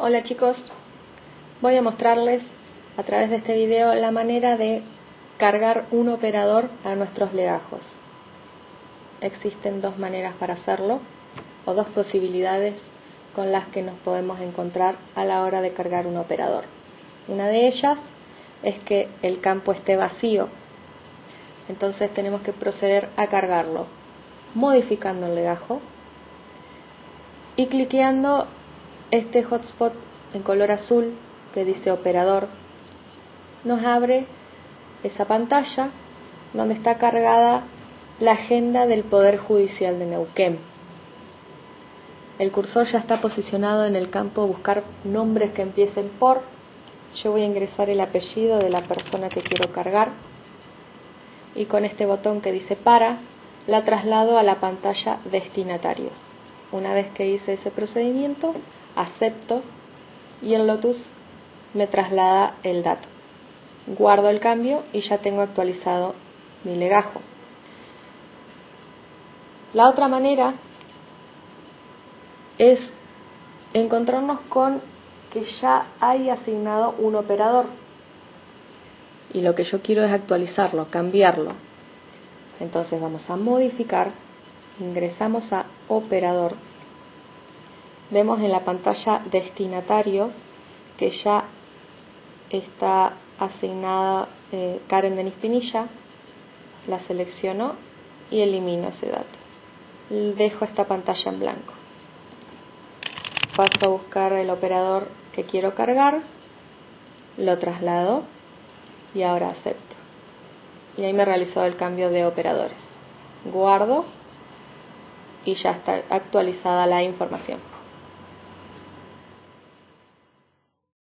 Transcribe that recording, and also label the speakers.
Speaker 1: Hola chicos, voy a mostrarles a través de este video la manera de cargar un operador a nuestros legajos. Existen dos maneras para hacerlo o dos posibilidades con las que nos podemos encontrar a la hora de cargar un operador. Una de ellas es que el campo esté vacío, entonces tenemos que proceder a cargarlo modificando el legajo y cliqueando este hotspot en color azul que dice operador nos abre esa pantalla donde está cargada la agenda del Poder Judicial de Neuquén. El cursor ya está posicionado en el campo buscar nombres que empiecen por. Yo voy a ingresar el apellido de la persona que quiero cargar y con este botón que dice para la traslado a la pantalla destinatarios. Una vez que hice ese procedimiento, acepto y el Lotus me traslada el dato. Guardo el cambio y ya tengo actualizado mi legajo. La otra manera es encontrarnos con que ya hay asignado un operador y lo que yo quiero es actualizarlo, cambiarlo. Entonces vamos a modificar, ingresamos a operador vemos en la pantalla destinatarios que ya está asignada eh, Karen Denis Pinilla, la selecciono y elimino ese dato. Dejo esta pantalla en blanco. Paso a buscar el operador que quiero cargar, lo traslado y ahora acepto. Y ahí me realizó el cambio de operadores. Guardo y ya está actualizada la información.